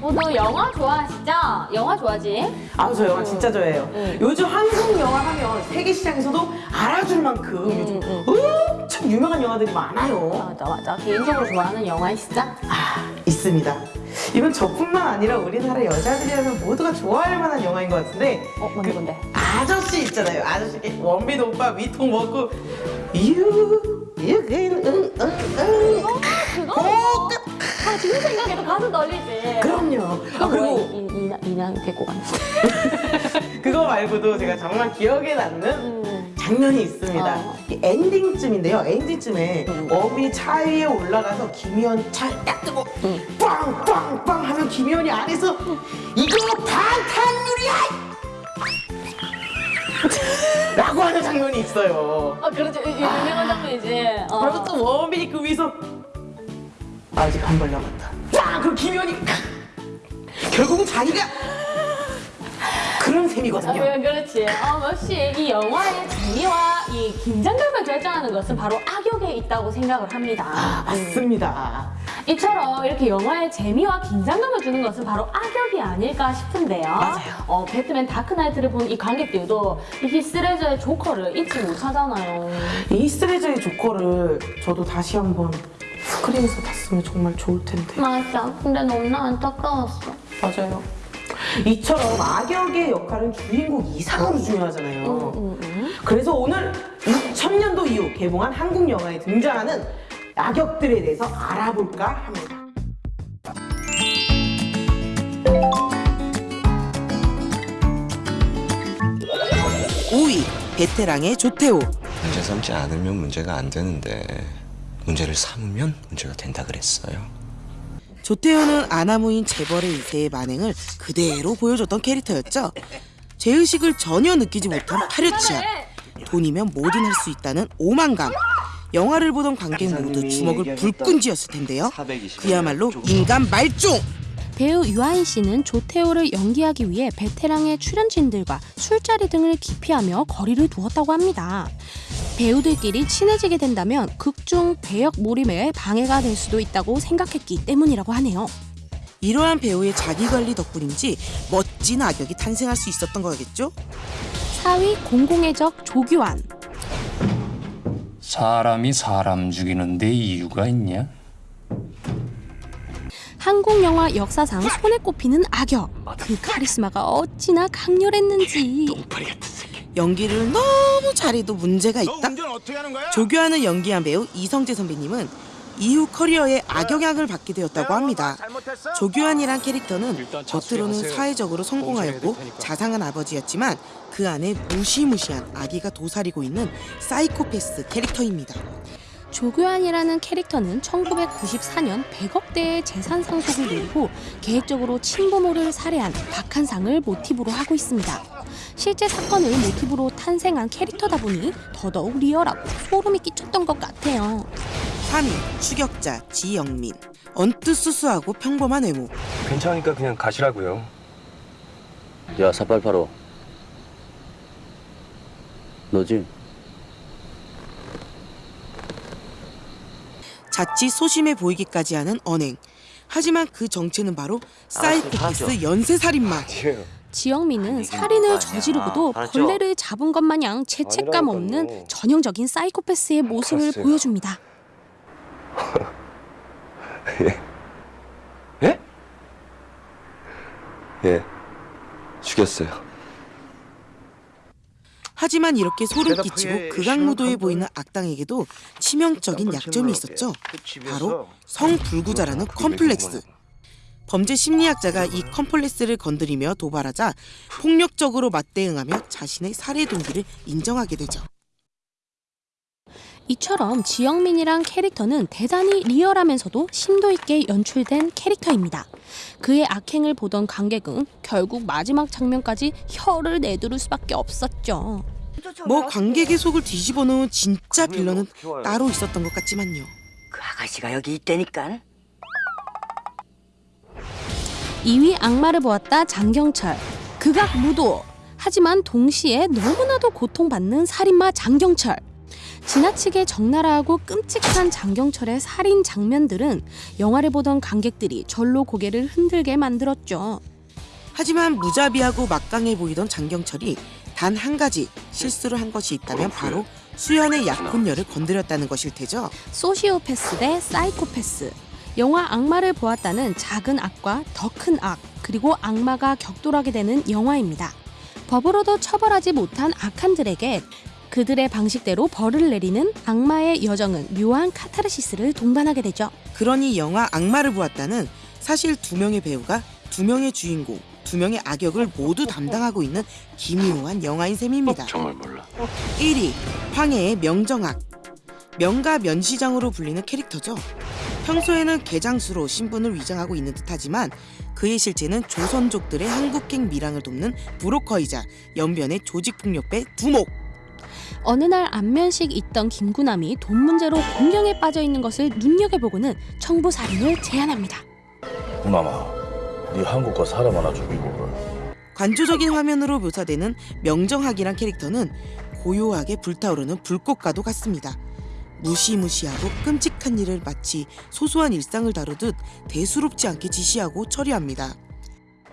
모두 영화 좋아하시죠? 영화 좋아하지? 아, 저 영화 진짜 좋아해요. 응. 요즘 한국 영화 하면 세계 시장에서도 알아줄 만큼 요즘 응. 엄청 유명한 영화들이 많아요. 맞아 맞아. 개인적으로 좋아하는 영화 있어? 아, 있습니다. 이건 저뿐만 아니라 우리나라 여자들이라면 모두가 좋아할 만한 영화인 것 같은데 어 뭔데 뭔데? 아저씨 있잖아요. 아저씨 원빈 오빠 위통 먹고 유 유근 응응응 그거? 아 지금 생각해도 가슴 떨리지. 그럼요. 아? 그리고 이- 이나 이나 데리고 가는. 그거 말고도 제가 정말 기억에 남는 음. 장면이 있습니다. 어. 이 엔딩쯤인데요. 엔딩쯤에 음. 원빈이 차 위에 올라가서 김희원 차를 딱 뜨고 음. 빵빵빵 하면 김희원이 안에서 이거 방탄유리야! 라고 하는 장면이 있어요. 아이 유명한 장면이지. 어. 그러면 또 원빈이 그 위에서 아직 한 발 남았다. 쫙! 그럼 김희원이 결국은 자기가 그런 아, 셈이거든요. 그- 그렇지. 어, 역시 이 영화의 재미와 이 긴장감을 결정하는 것은 바로 악역에 있다고 생각을 합니다. 아, 맞습니다. 이처럼 이렇게 영화의 재미와 긴장감을 주는 것은 바로 악역이 아닐까 싶은데요. 맞아요. 어, 배트맨 다크나이트를 본 이 관객들도 이 히스레저의 조커를 잊지 못하잖아요. 이 스트레저의 조커를 저도 다시 한번 스크린에서 봤으면 정말 좋을 텐데. 맞아. 근데 너무 안타까웠어. 맞아요. 이처럼 악역의 역할은 주인공 이상으로 중요하잖아요. 응, 응. 그래서 오늘 2000년도 이후 개봉한 한국 영화에 등장하는 악역들에 대해서 알아볼까 합니다. 5위 베테랑의 조태호 문제 삼지 않으면 문제가 안 되는데 문제를 삼으면 문제가 된다 그랬어요. 조태호는 아나무인 재벌의 이세의 만행을 그대로 보여줬던 캐릭터였죠. 죄의식을 전혀 느끼지 못한 파렴치한 돈이면 뭐든 할 수 있다는 오만감. 영화를 보던 관객 모두 주먹을 불끈 쥐었을 텐데요. 그야말로 인간 말종. 배우 유아인 씨는 조태호를 연기하기 위해 베테랑의 출연진들과 술자리 등을 기피하며 거리를 두었다고 합니다. 배우들끼리 친해지게 된다면 극중 배역 몰입에 방해가 될 수도 있다고 생각했기 때문이라고 하네요. 이러한 배우의 자기 관리 덕분인지 멋진 악역이 탄생할 수 있었던 거겠죠? 4위 공공의 적 조규환. 사람이 사람 죽이는데 이유가 있냐? 한국 영화 역사상 손에 꼽히는 악역. 그 카리스마가 어찌나 강렬했는지. 연기를 너무 잘해도 문제가 있다. 조교환을 연기한 배우 이성재 선배님은 이후 커리어에 악영향을 받게 되었다고 합니다. 조교환이란 캐릭터는 겉으로는 사회적으로 성공하였고 자상한 아버지였지만 그 안에 무시무시한 아기가 도사리고 있는 사이코패스 캐릭터입니다. 조규환이라는 캐릭터는 1994년 100억대의 재산 상속을 노리고 계획적으로 친부모를 살해한 박한상을 모티브로 하고 있습니다. 실제 사건을 모티브로 탄생한 캐릭터다 보니 더더욱 리얼하고 소름이 끼쳤던 것 같아요. 3위 추격자 지영민 언뜻 수수하고 평범한 외모 괜찮으니까 그냥 가시라고요. 야, 4885. 너지? 자칫 소심해 보이기까지 하는 언행 하지만 그 정체는 바로 사이코패스 연쇄살인마 지영민은 살인을 저지르고도 벌레를 잡은 것 마냥 죄책감 없는 전형적인 사이코패스의 모습을 알았어요. 보여줍니다. 예? 예. 죽였어요. 하지만 이렇게 소름 끼치고 극악무도해 보이는 악당에게도 치명적인 약점이 있었죠. 바로 성불구자라는 컴플렉스. 범죄 심리학자가 이 컴플렉스를 건드리며 도발하자 폭력적으로 맞대응하며 자신의 살해 동기를 인정하게 되죠. 이처럼 지영민이란 캐릭터는 대단히 리얼하면서도 심도 있게 연출된 캐릭터입니다. 그의 악행을 보던 관객은 결국 마지막 장면까지 혀를 내두를 수밖에 없었죠. 뭐 관객의 속을 뒤집어 놓은 진짜 빌런은 따로 있었던 것 같지만요. 그 아가씨가 여기 있다니까. 2위 악마를 보았다 장경철. 극악 무도. 하지만 동시에 너무나도 고통받는 살인마 장경철. 지나치게 적나라하고 끔찍한 장경철의 살인 장면들은 영화를 보던 관객들이 절로 고개를 흔들게 만들었죠. 하지만 무자비하고 막강해 보이던 장경철이 단 한 가지 실수를 한 것이 있다면 바로 수연의 약혼녀를 건드렸다는 것일 테죠. 소시오패스 대 사이코패스. 영화 악마를 보았다는 작은 악과 더 큰 악, 그리고 악마가 격돌하게 되는 영화입니다. 법으로도 처벌하지 못한 악한들에게 그들의 방식대로 벌을 내리는 악마의 여정은 묘한 카타르시스를 동반하게 되죠. 그러니 영화 악마를 보았다는 사실 두 명의 배우가 두 명의 주인공, 두 명의 악역을 모두 담당하고 있는 기묘한 영화인 셈입니다. 정말 몰라. 1위 황해의 명정학 명가 면시장으로 불리는 캐릭터죠. 평소에는 개장수로 신분을 위장하고 있는 듯하지만 그의 실체는 조선족들의 한국행 밀항을 돕는 브로커이자 연변의 조직폭력배 두목. 어느 날 안면식 있던 김구남이 돈 문제로 곤경에 빠져 있는 것을 눈여겨보고는 청부 살인을 제안합니다. 구남아, 네 한국 거 사람 하나 죽이고. 관조적인 화면으로 묘사되는 명정학이란 캐릭터는 고요하게 불타오르는 불꽃과도 같습니다. 무시무시하고 끔찍한 일을 마치 소소한 일상을 다루듯 대수롭지 않게 지시하고 처리합니다.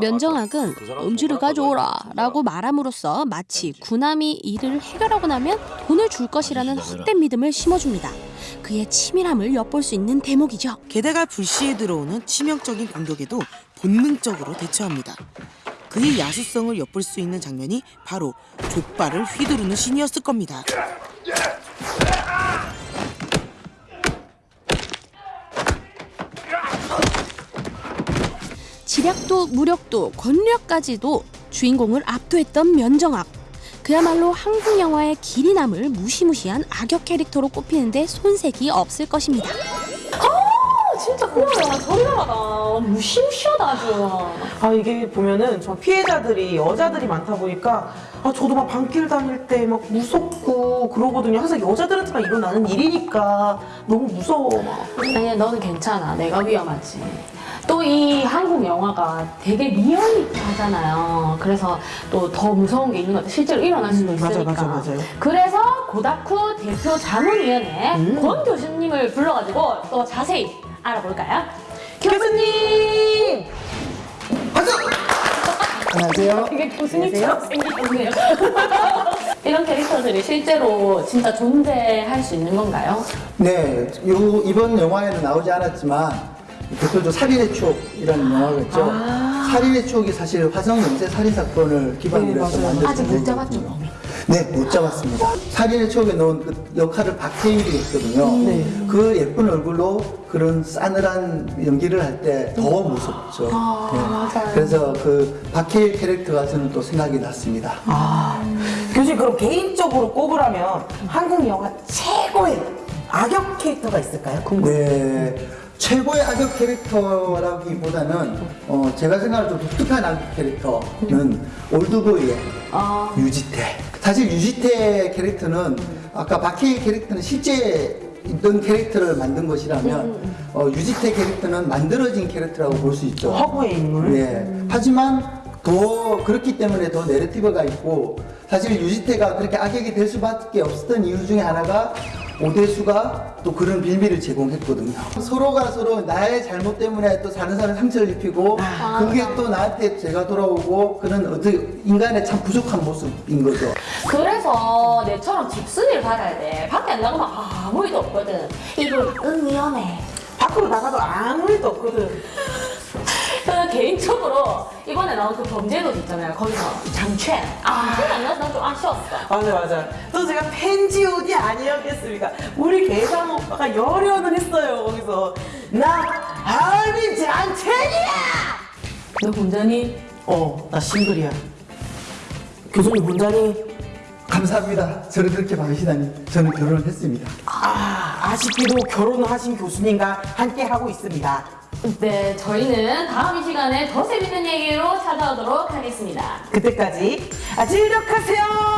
면정학은 음주를 가져오라 라고 말함으로써 마치 구남이 일을 해결하고 나면 돈을 줄 것이라는 헛된 믿음을 심어줍니다. 그의 치밀함을 엿볼 수 있는 대목이죠. 게다가 불시에 들어오는 치명적인 공격에도 본능적으로 대처합니다. 그의 야수성을 엿볼 수 있는 장면이 바로 족발을 휘두르는 신이었을 겁니다. 지략도 무력도 권력까지도 주인공을 압도했던 면정학. 그야말로 한국 영화의 길이 남을 무시무시한 악역 캐릭터로 꼽히는데 손색이 없을 것입니다. 아, 진짜 그거야. 저리나라다. 무시무시하다 아주. 아 이게 보면은 저 피해자들이 여자들이 많다 보니까 아 저도 막 밤길 다닐 때 막 무섭고 그러거든요. 항상 여자들한테만 일어나는 일이니까 너무 무서워 막. 아니야 너는 괜찮아. 내가 위험하지. 또 이 한국 영화가 되게 리얼리티하잖아요. 그래서 또 더 무서운 게 있는 것 같아. 실제로 일어날 수도 음, 맞아, 있으니까. 맞아, 맞아요. 그래서 고다쿠 대표 자문위원회 음. 권 교수님을 불러가지고 또 자세히 알아볼까요? 교수님! 안녕하세요. 되게 교수님처럼 생기셨네요. 이런 캐릭터들이 실제로 진짜 존재할 수 있는 건가요? 네, 요 이번 영화에는 나오지 않았지만 대표적 살인의 추억이라는 영화가 있죠. 살인의 추억이 사실 화성 연쇄 살인 사건을 기반으로 해서 만들어진 아직 못 잡았죠? 네, 못 잡았습니다. 살인의 추억에 넣은 그 역할을 박해일이 했거든요. 네. 그 예쁜 얼굴로 그런 싸늘한 연기를 할 때 더 무섭죠. 네. 그래서 그 박해일 캐릭터가 저는 또 생각이 났습니다. 아 교수님 그럼 개인적으로 꼽으라면 한국 영화 최고의 악역 캐릭터가 있을까요? 네. 최고의 악역 캐릭터라기보다는 어, 제가 생각할 때 독특한 악역 캐릭터는 올드보이의 유지태. 사실 유지태 캐릭터는 아까 박해일 캐릭터는 실제 있던 캐릭터를 만든 것이라면 어, 유지태 캐릭터는 만들어진 캐릭터라고 볼 수 있죠. 허구의 인물? 네. 하지만 더 그렇기 때문에 더 내러티브가 있고 사실 유지태가 그렇게 악역이 될 수밖에 없었던 이유 중에 하나가 오대수가 또 그런 빌미를 제공했거든요. 서로가 서로 나의 잘못 때문에 또 다른 사람 상처를 입히고 그게 또 나한테 제가 돌아오고 그런 어떻게 인간의 참 부족한 모습인 거죠. 그래서 내처럼 집순이를 받아야 돼. 밖에 안 나가면 아무 일도 없거든. 이거 응 위험해. 밖으로 나가도 아무 일도 없거든. 개인적으로 이번에 나온 그 범죄도시 있잖아요. 거기서 장첸. 아, 안 나서 난좀 아쉬웠어. 맞아 맞아. 또 제가 팬지오디 아니었겠습니까? 우리 개상 오빠가 열연을 했어요 거기서 나 할미 장첸이야. 너 혼자니? 어, 나 싱글이야. 교수님 혼자니? 감사합니다. 저를 그렇게 봐주시다니 저는 결혼을 했습니다. 아, 아쉽게도 결혼을 하신 교수님과 함께 하고 있습니다. 네, 저희는 다음 이 시간에 더 재밌는 얘기로 찾아오도록 하겠습니다. 그때까지 아, 즐력하세요.